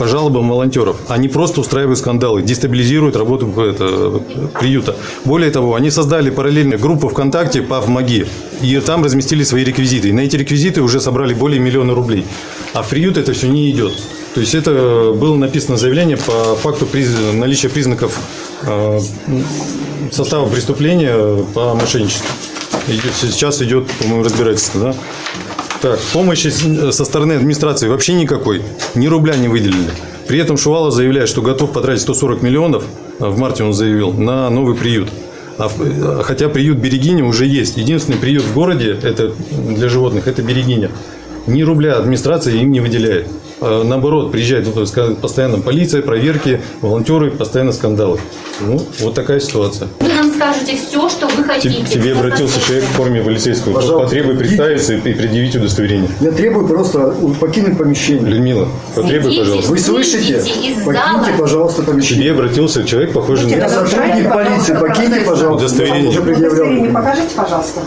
по жалобам волонтеров. Они просто устраивают скандалы, дестабилизируют работу это, приюта. Более того, они создали параллельную группу ВКонтакте по ВМАГИ. И там разместили свои реквизиты. И на эти реквизиты уже собрали более миллиона рублей. А в приют это все не идет. То есть это было написано заявление по факту приз- наличия признаков э, состава преступления по мошенничеству. Идет- сейчас идет, по-моему, разбирательство, да? Так, помощи с- со стороны администрации вообще никакой. Ни рубля не выделили. При этом Шувалов заявляет, что готов потратить 140 миллионов, а в марте он заявил, на новый приют. А в- хотя приют Берегиня уже есть. Единственный приют в городе это для животных – это Берегиня. Ни рубля администрация им не выделяет. А Наоборот, приезжает ска- постоянно полиция, проверки, волонтеры, постоянно скандалы. Ну, вот такая ситуация. Нам скажете все, что вы К хотите. тебе обратился человек в форме полицейского. Пожалуйста, Потребуй представиться и предъявить удостоверение. Я требую просто покинуть помещение. Людмила, потребуй, пожалуйста. Вы слышите? Покиньте, пожалуйста, К помещение. тебе обратился человек, похожий Я на... сотрудник полиции, покиньте, пожалуйста. Удостоверение. Я. Удостоверение покажите, пожалуйста.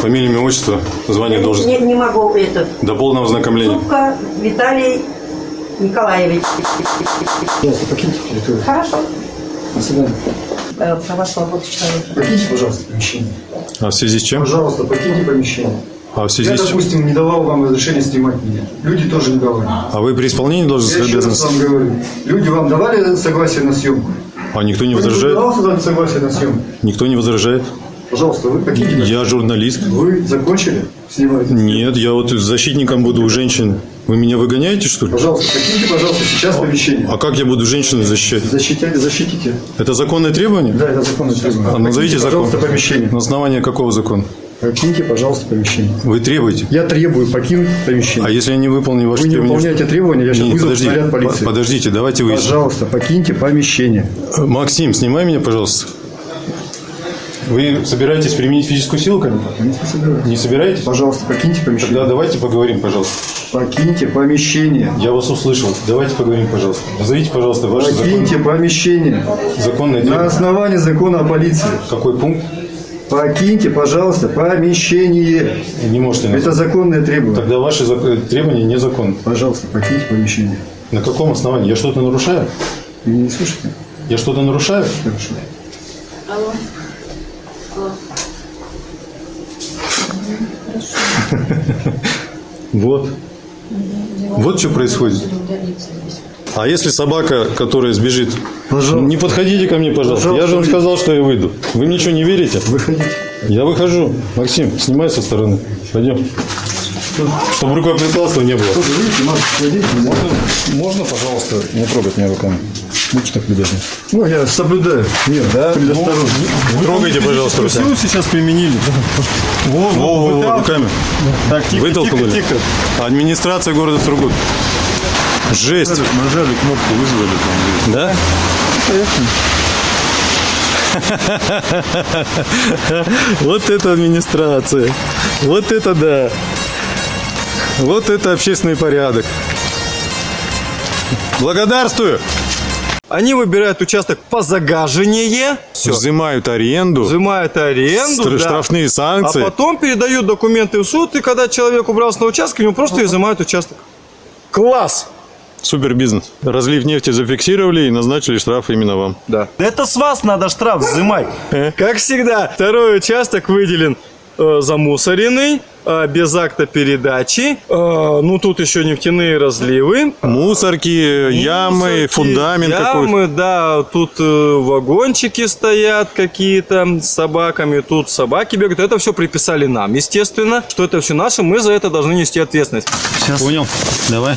Фамилия, имя, отчество, звание, должность. Не, не могу это. До полного ознакомления. Зубка Виталий Николаевич. Пожалуйста, покиньте территорию. Хорошо. До свидания. Э, Права свободы человека. Покиньте, пожалуйста, помещение. А в связи с чем? Пожалуйста, покиньте помещение. А в связи Я, с чем? допустим, не давал вам разрешения снимать меня. Люди тоже не давали. А вы при исполнении Я должностных еще раз вам говорю. Люди вам давали согласие на съемку? А никто не возражает? давал сюда согласие на съемку? Никто не возражает? Пожалуйста, вы покиньте. Я журналист. Вы закончили снимать? Нет, я вот защитником буду у женщин. Вы меня выгоняете, что ли? Пожалуйста, покиньте, пожалуйста, сейчас помещение. А как я буду женщину защищать? Защитите, защитите. Это законное требование? Да, это законное требование. А назовите Покиньте, закон. пожалуйста, помещение. На основании какого закона? Покиньте, пожалуйста, помещение. Вы требуете? Я требую покинуть помещение. А если я не выполню ваши Вы не требования? выполняете требования, я сейчас Не, вызову подожди, наряд полиции. по- Подождите, давайте выясним. Пожалуйста, покиньте помещение. Максим, снимай меня, пожалуйста. Вы собираетесь применить физическую силу ко мне? Не собираюсь. Не собираетесь? Пожалуйста, покиньте помещение. Тогда давайте поговорим, пожалуйста. Покиньте помещение. Я вас услышал. Давайте поговорим, пожалуйста. Назовите, пожалуйста, ваше Покиньте помещение. законное На требование. основании закона о полиции. Какой пункт? Покиньте, пожалуйста, помещение. Не можете назвать. Это законное требование. Тогда ваши зак- требования незаконны. Пожалуйста, покиньте помещение. На каком основании? Я что-то нарушаю? Вы не слышите? Я что-то нарушаю? Хорошо. Вот. Вот что происходит. А если собака, которая сбежит? Не подходите ко мне, пожалуйста. Я же вам сказал, что я выйду. Вы мне что, не верите? Выходите. Я выхожу. Максим, снимай со стороны. Пойдем. Чтобы рукоприкладства не было. Можно, можно, пожалуйста, не трогать меня руками. Будьте так любезны. Ну, я соблюдаю. Нет, да? Предосторожно. Трогайте, пожалуйста, руками. силу сейчас применили. Во, Во, во, руками. Так, тихо, Вытолкнули. тихо, тихо. Администрация города Сургут. Жесть. Нажали кнопку, вызвали там. Да? Вот это администрация. Вот это да. Вот это общественный порядок. Благодарствую. Они выбирают участок по загаживанию, все. Взимают аренду. взимают аренду, Стр- да. штрафные санкции. а потом передают документы в суд, и когда человек убрался на участок, ему просто изымают участок. Класс! Супер бизнес. Разлив нефти зафиксировали и назначили штраф именно вам. Да. Это с вас надо штраф взимать. Как всегда, второй участок выделен э, замусоренный, э, без акта передачи. Э, ну, тут еще нефтяные разливы. Мусорки, ямы, Мусорки, фундамент какой-то. Ямы, да, тут э, вагончики стоят какие-то с собаками, тут собаки бегают. Это все приписали нам, естественно, что это все наше, мы за это должны нести ответственность. Сейчас. Понял. Давай.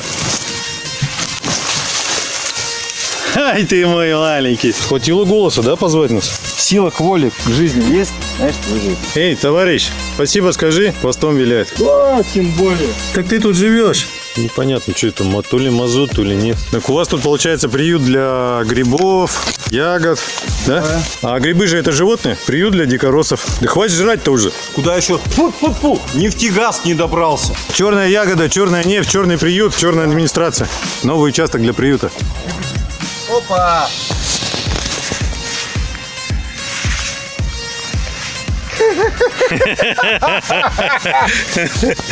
Ай ты мой маленький. Хватило голоса, да, позвать нас? Сила к воле к жизни есть, знаешь, выжить. Эй, товарищ, спасибо скажи, хвостом виляет. Да, тем более. Так ты тут живешь? Непонятно, что это, то ли мазут, то ли нет. Так у вас тут получается приют для грибов, ягод, да? А грибы же это животные? Приют для дикоросов. Да хватит жрать-то уже. Куда еще? Фу-фу-фу, нефтегаз не добрался. Черная ягода, черная нефть, черный приют, черная администрация. Новый участок для приюта. Opa!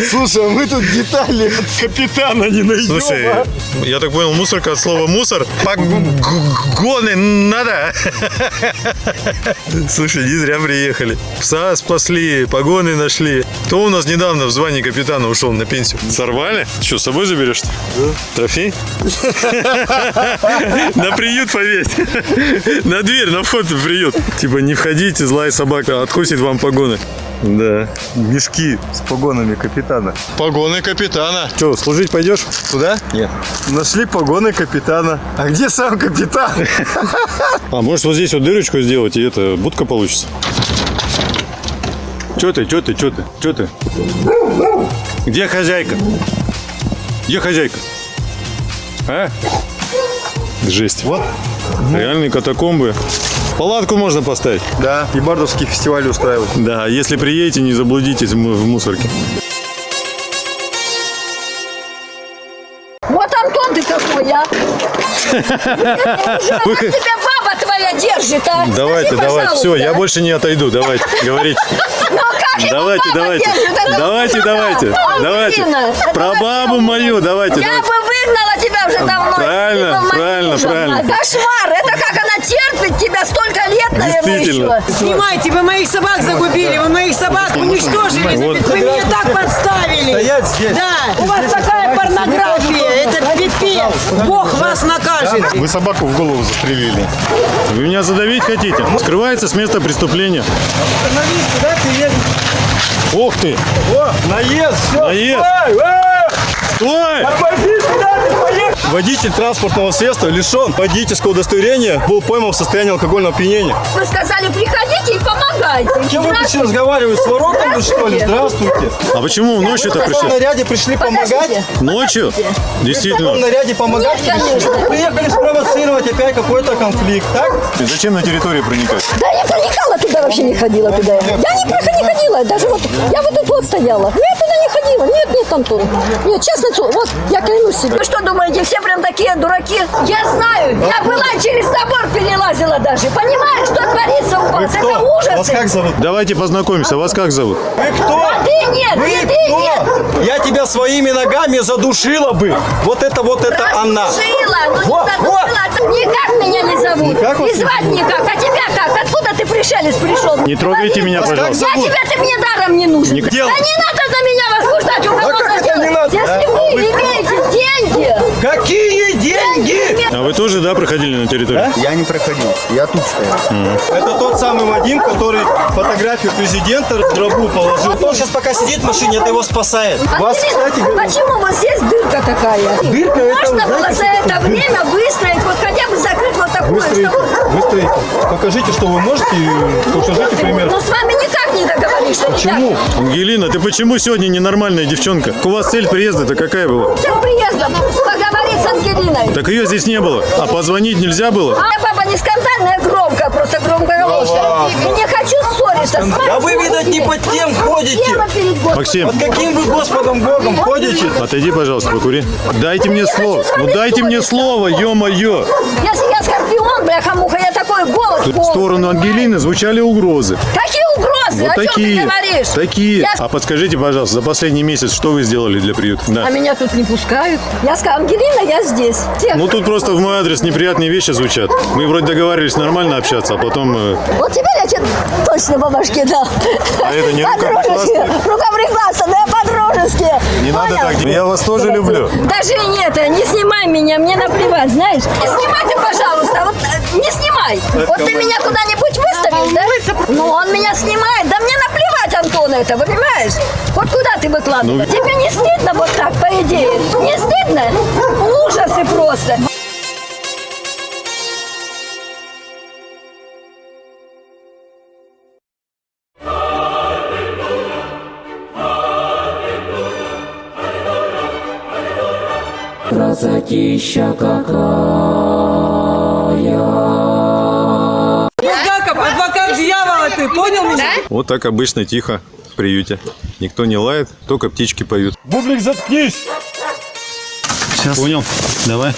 Слушай, а мы тут детали от капитана не найдем. Слушай, а? я так понял, мусорка от слова мусор. Погоны надо. Слушай, не зря приехали. Пса спасли, погоны нашли. Кто у нас недавно в звании капитана ушел на пенсию? Сорвали? Что, с собой заберешь? Да. Трофей? На приют повесь. На дверь, на вход в приют. Типа, не входите, злая собака откусит вам погоны. Да. Мешки с погонами капитана. Погоны капитана. Что, служить пойдешь? Туда? Нет. Нашли погоны капитана. А где сам капитан? А может вот здесь вот дырочку сделать, и это будка получится? Че ты, че ты, че ты, че ты? Где хозяйка? Где хозяйка? А? Жесть. Вот. Реальные катакомбы. Палатку можно поставить. Да, и бардовский фестиваль устраивать. Да, если приедете, не заблудитесь в му- в мусорке. Вот Антон ты какой, а! Вы- Тебя баба твоя держит, а! Давайте, Скажи, давайте. Все, пожалуйста. я больше не отойду. Давайте, говорите. Ну а Давайте, давайте. Давайте, давайте. Давайте. Про бабу мою давайте. Я бы выгнала тебя уже давно. Правильно, правильно, правильно. Кошмар! Это как она терпит тебя столько лет, наверное, еще. Снимайте, вы моих собак загубили, вы моих собак уничтожили, вы меня так подставили. Стоять здесь. Да, у вас такая порнография, это пипец. Бог вас накажет. Вы собаку в голову застрелили. Вы меня задавить хотите? Скрывается с места преступления. Остановись, куда ты едешь? Ух ты! О, наезд, все. Наезд. Э! Стой! Ты? Водитель транспортного средства лишен водительского удостоверения, был пойман в состоянии алкогольного опьянения. Вы сказали, приходите и помогайте. Кем вы пришли разговаривать? С воротом вы что ли? Здравствуйте. А почему ночью-то В каком пришли? наряде пришли помогать? Ночью? В Действительно. наряде помогать Нет? Приехали спровоцировать опять какой-то конфликт, так? И зачем на территорию проникать? Да я проникала туда, вообще не ходила туда. Я не, не ходила, даже вот, я вот тут вот стояла. Я туда не ходила, нет, нет, Антон. Нет, честно, слово, вот, я клянусь себе. Вы что думаете, все прям такие дураки? Я знаю, я была через забор перелазила даже. Понимаешь, что творится у вас? Это ужас. Вас как зовут? Давайте познакомимся. Вас как зовут? Вы кто? А ты нет, Вы ты, ты кто? нет. Я тебя своими ногами задушила бы. Вот это вот это она. Задушила, ну не Вот, задушила. Никак меня не зовут. Никак И звать никак. А тебя как? Откуда ты пришелец пришел? Не трогайте меня, пожалуйста. Я тебя, ты мне даром не нужен. Не- Да не надо на меня возбуждать уголовное А как это дело. не надо? Если А вы имеете деньги, Какие деньги? А вы тоже, да, проходили на территорию? Я не проходил, я тут стоял. Это тот самый Вадим, который фотографию президента в гробу положил. Он сейчас пока сидит в машине, это его спасает. Вас, Ангелина, кстати, почему вот здесь дырка такая? Дырка это, Можно было знаете, за это время выстроить, вот хотя бы закрыть вот такую, Выстроите, чтобы... выстроите. Покажите, что вы можете, покажите пример. Ну с вами никак не договоришься. Почему? Ангелина, ты почему сегодня ненормальная девчонка? У вас цель приезда-то какая была? Всем приездом поговорить с Ангелиной. Так ее здесь не было. А позвонить нельзя было? А баба не скандальная, громкая, просто громкоголосая. И не хочу ссориться. А вы, видать, не под тем ходите. Максим, Под каким вы Господом Богом ходите? отойди, пожалуйста, покури. Дайте мне не слово. Ну дайте мне слово, ё-моё. Если я бляха-муха, я такой голос. Тут в сторону? Ангелины звучали угрозы. Какие угрозы? Вот О чем такие. ты говоришь? Такие. Я- А подскажите, пожалуйста, за последний месяц что вы сделали для приюта? Да. А меня тут не пускают. Я сказала, Ангелина, я здесь. Всех. Ну тут просто в мой адрес неприятные вещи звучат. Мы вроде договаривались нормально общаться, а потом... э, Вот теперь я тебе точно по башке дал. А это не По-дружески. рукоприкладство? Рукоприкладство, да по-дружески. Не надо Понял? так делать. Я вас тоже люблю. Даже нет, не снимай меня, мне наплевать, знаешь. Не снимай ты, пожалуйста, вот э, не снимай. Вот ты меня куда-нибудь выставишь, да? Ну, он меня снимает, да мне наплевать, Антон, это, вы понимаешь? Вот куда ты выкладываешь? Ну, Тебе не стыдно вот так, по идее? Не стыдно? Ужасы просто. Красотища какая. Булгаков, адвокат дьявола ты, понял меня? Вот так обычно тихо в приюте. Никто не лает, только птички поют. Бублик, заткнись. Сейчас. Понял? Давай.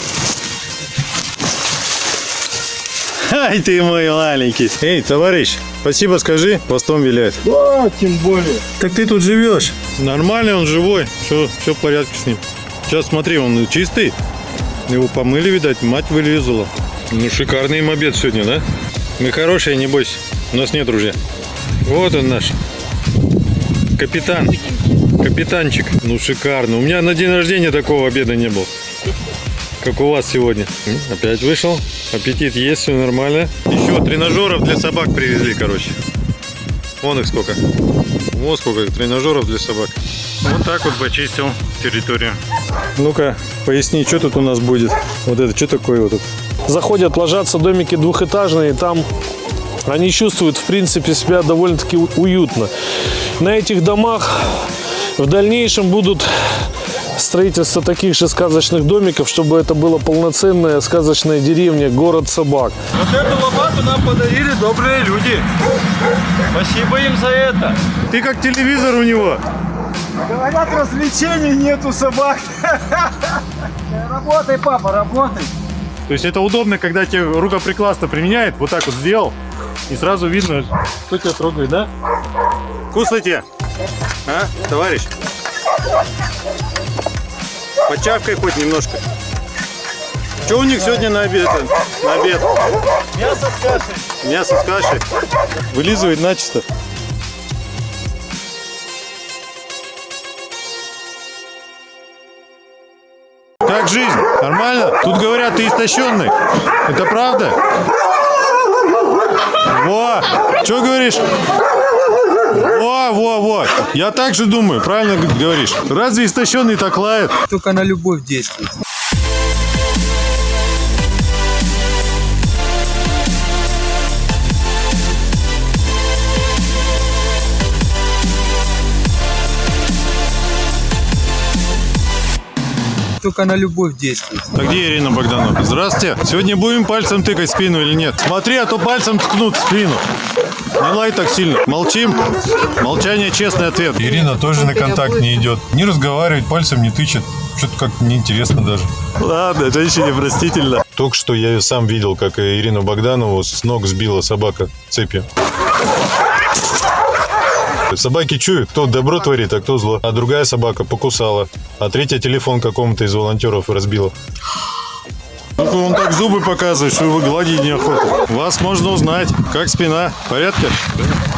Ай ты мой маленький. Эй, товарищ, спасибо скажи, постом виляет. Да, тем более. Так ты тут живешь. Нормальный он живой. Все, все в порядке с ним. Сейчас смотри, он чистый. Его помыли, видать, мать вылезала. Ну, шикарный им обед сегодня, да? Мы хорошие, не бойся. У нас нет ружья. Вот он наш. Капитан. Капитанчик. Ну, шикарно. У меня на день рождения такого обеда не было. Как у вас сегодня. Опять вышел. Аппетит есть, все нормально. Еще тренажеров для собак привезли, короче. Вон их сколько. Вот сколько тренажеров для собак. Вот так вот почистил территорию. Ну-ка, поясни, что тут у нас будет? Вот это, что такое вот это? Заходят, ложатся домики двухэтажные, там они чувствуют, в принципе, себя довольно-таки уютно. На этих домах в дальнейшем будут строительство таких же сказочных домиков, чтобы это была полноценная сказочная деревня, город собак. Вот эту лопату нам подарили добрые люди. Спасибо им за это. Ты как телевизор у него. Говорят, развлечений нету собак. Работай, папа, работай. То есть это удобно, когда тебе рукоприкладство применяет, вот так вот сделал, и сразу видно, кто тебя трогает, да? Кусайте. А, товарищ? Почавкай хоть немножко. Что у них сегодня на обед? На обед? Мясо с кашей. Мясо с кашей. Вылизывает начисто. Как жизнь? Нормально? Тут говорят, ты истощенный. Это правда? Во! Что говоришь? Во, во, во. Я так же думаю, правильно говоришь. Разве истощенный так лает? Только на любовь действует. Только на любовь действует. А где Ирина Богданова? Здравствуйте. Сегодня будем пальцем тыкать спину или нет? Смотри, а то пальцем ткнут в спину. Не лай так сильно. Молчим. Молчание честный ответ. Ирина тоже на контакт не идет. Не разговаривает, пальцем не тычет. Что-то как-то неинтересно даже. Ладно, женщине простительно. Только что я сам видел, как Ирину Богданову с ног сбила собака цепью. Собаки чуют, кто добро творит, а кто зло. А другая собака покусала. А третья телефон какому-то из волонтеров разбила. Только он так зубы показывает, что его гладить неохота. Вас можно узнать. Как спина? В порядке?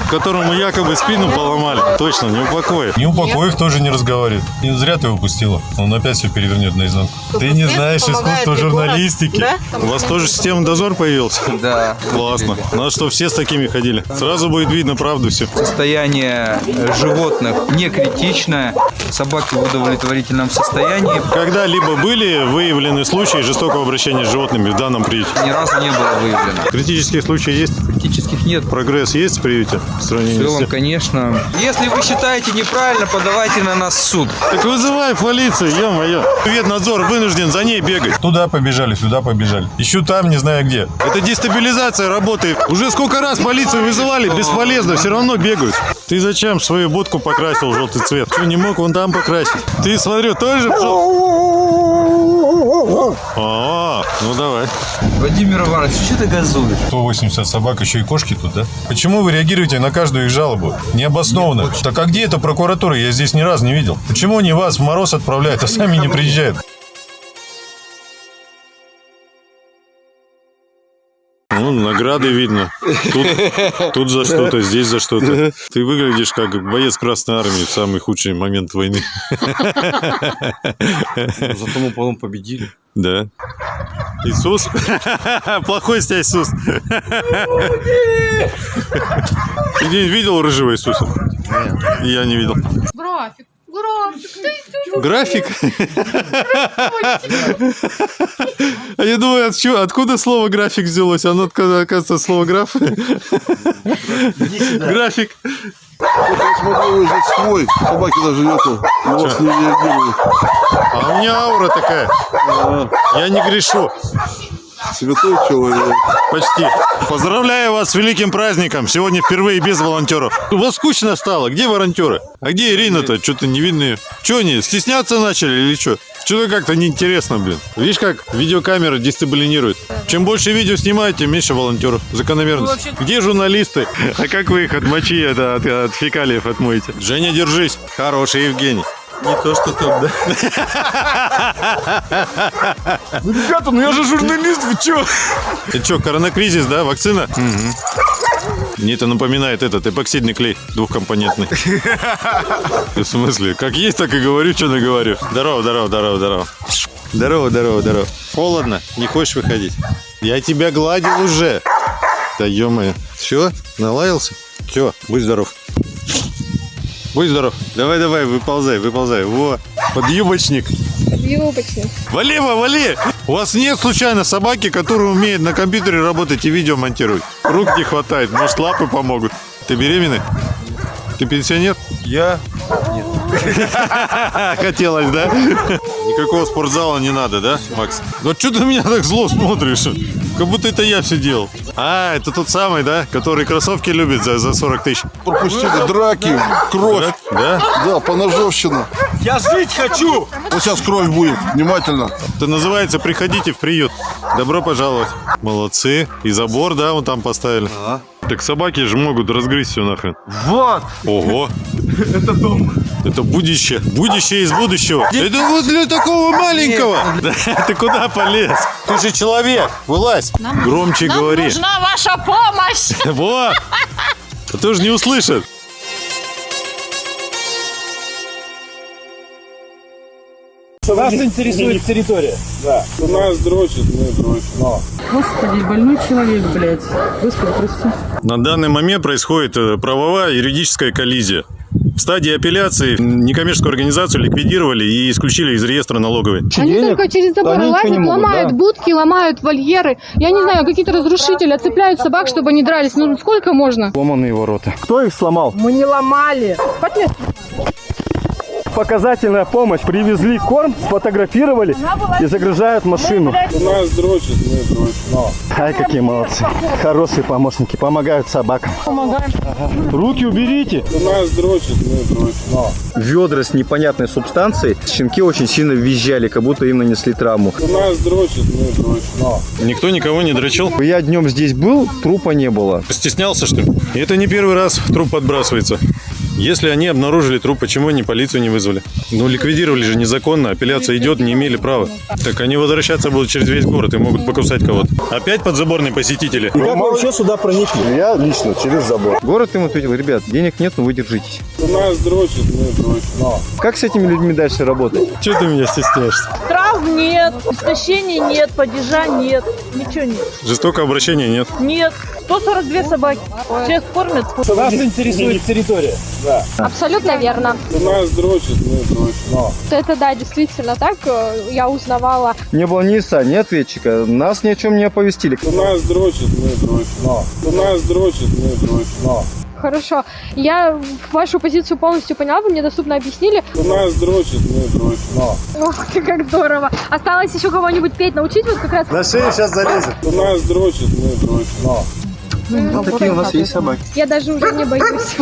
Которому якобы спину поломали. Точно, не упокоив. Не упокоив тоже не разговаривает. Не зря ты его пустила. Он опять все перевернет наизнанку. Ты не знаешь искусство журналистики. У вас тоже система дозор появился? Да. Классно. Надо, что все с такими ходили. Сразу будет видно правду все. Состояние животных не критичное. Собаки в удовлетворительном состоянии. Когда-либо были выявлены случаи жестокого обращения с животными в данном приюте? Ни разу не было выявлено. Критические случаи есть? Критических нет. Прогресс есть в приюте? В В сравнении с целом, тем? конечно. Если вы считаете неправильно, подавайте на нас в суд. Так вызывай полицию, ё-моё. Ветнадзор вынужден за ней бегать. Туда побежали, сюда побежали. Ищу там, не знаю где. Это дестабилизация работает. Уже сколько раз полицию вызывали, бесполезно, все равно бегают. Ты зачем свою будку покрасил в желтый цвет? Что, не мог вон там покрасить? Ты, смотрю, тоже в жел- А, ну давай. Владимир Иванович, что ты газуешь? 180 собак, еще и кошки тут, да? Почему вы реагируете на каждую их жалобу? Необоснованно. Так а где эта прокуратура? Я здесь ни разу не видел. Почему они вас в мороз отправляют, а сами не приезжают? Награды видно. Тут, тут за что-то, здесь за что-то. Ты выглядишь как боец Красной Армии в самый худший момент войны. Зато мы потом победили. Да. Иисус? Плохой с тебя Иисус. Ты видел рыжего Иисуса? Я не видел. График, график? А я думаю, от откуда слово график взялось? Оно, оказывается, слово граф. График. Я смотрю, свой, собаки даже нету, на вас не реагируют. А у меня аура такая. Я не грешу. Святой человек. Почти. Поздравляю вас с великим праздником. Сегодня впервые без волонтеров. У вас скучно стало. Где волонтеры? А где Ирина-то? Что-то не видно ее. Че они, стесняться начали или что? Что-то как-то неинтересно, блин. Видишь, как видеокамера дисциплинирует. Чем больше видео снимаете, тем меньше волонтеров. Закономерность. Где журналисты? А как вы их от мочи, это, от, от фекалиев отмоете? Женя, держись. Хороший Евгений. Не то, что там, да? Ну, ребята, ну я же журналист, вы чё? Это что, коронакризис, да? Вакцина? Мне это напоминает этот эпоксидный клей двухкомпонентный. В смысле? Как есть, так и говорю, что наговорю. Здорово, здорово, здорово, здорово. Здорово, здорово, здорово. Холодно? Не хочешь выходить? Я тебя гладил уже. Да ё-моё. Все? Налаялся? Все, будь здоров. Будь здоров. Давай, давай, выползай, выползай. Во, подъюбочник. Юбочник. Вали, Ва, вали! У вас нет случайно собаки, которая умеет на компьютере работать и видео монтировать? Рук не хватает, может лапы помогут. Ты беременный? Ты пенсионер? Я? Хотелось, да? Никакого спортзала не надо, да, Макс? Ну что ты меня так зло смотришь? Как будто это я все делал. А, это тот самый, да? Который кроссовки любит за, за 40 тысяч. Пропустили драки, кровь. Да? Да, поножовщина. Я жить хочу! Вот сейчас кровь будет, внимательно. Это называется «Приходите в приют». Добро пожаловать. Молодцы. И забор, да, вон там поставили. Так собаки же могут разгрызть все нахрен. Вот! Ого! Это дом. Это будущее. Будущее из будущего. Это вот для такого маленького. Да, Ты куда полез? Ты же человек. Вылазь. Громче Нам говори. нужна ваша помощь! Во! А то же не услышат. Вас интересует территория? Да. У нас дрочит, мы дрочим. Господи, больной человек, блядь. Господи, прости. На данный момент происходит э, правовая юридическая коллизия. В стадии апелляции некоммерческую организацию ликвидировали и исключили из реестра налоговой. Они только через забор лазят, ломают будки, ломают вольеры. Я не знаю, какие-то разрушители отцепляют собак, чтобы они дрались. Ну сколько можно? Сломанные ворота. Кто их сломал? Мы не ломали. Показательная помощь. Привезли корм, сфотографировали и загружают машину. У нас дрочит, мы дрочим. Ай, какие молодцы. Хорошие помощники, помогают собакам. Помогаем. Руки уберите. У нас дрочит, мы дрочим. Ведра с непонятной субстанцией. Щенки очень сильно визжали, как будто им нанесли травму. У нас дрочит, мы дрочим. Никто никого не дрочил. Я днем здесь был, трупа не было. Стеснялся, что ли? И это не первый раз труп подбрасывается. Если они обнаружили труп, почему они полицию не вызвали? Ну, ликвидировали же незаконно, апелляция идет, не имели права. Так они возвращаться будут через весь город и могут покусать кого-то. Опять подзаборные посетители? И как вы вообще сюда проникли? Я лично через забор. Город им ответил, ребят, денег нет, но вы держитесь. У нас дрочит, мы дрочим. Как с этими людьми дальше работать? Чего ты меня стесняешься? Травм нет, истощения нет, падежа нет, ничего нет. Жестокого обращения нет. Нет, 142 собаки. Всех кормят. Вас интересует территория? Да. Абсолютно верно. У нас дрочит, мы дрочим. Это да, действительно так. э, Я узнавала. Не было ни ИСа, ни ответчика. Нас ни о чем не оповестили. У нас дрочит, мы дрочим. У нас дрочит, мы дрочим. Хорошо. Я вашу позицию полностью поняла, вы мне доступно объяснили. У нас дрочит, мы дрочим. Ох ты, как здорово. Осталось еще кого-нибудь петь научить, вот как раз. На шею сейчас залезет. У нас дрочит, мы дрочим. Ну, такие у нас есть собаки. Я даже уже не боюсь.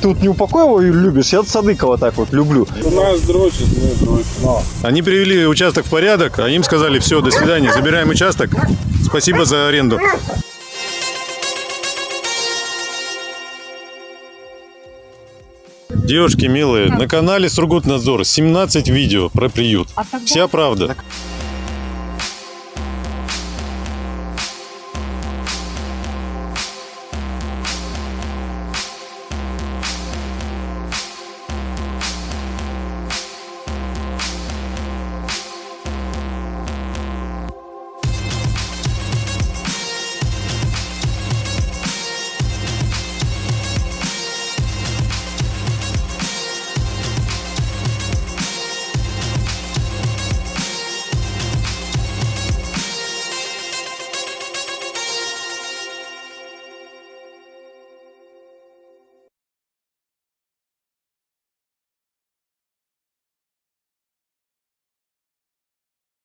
Тут не упокоева любишь, я Садыкова так вот люблю. У нас дрочит, мы дрочим. Они привели участок в порядок, а им сказали, все, до свидания, забираем участок, спасибо за аренду. Девушки милые, на канале Сургутнадзор 17 видео про приют. Вся правда.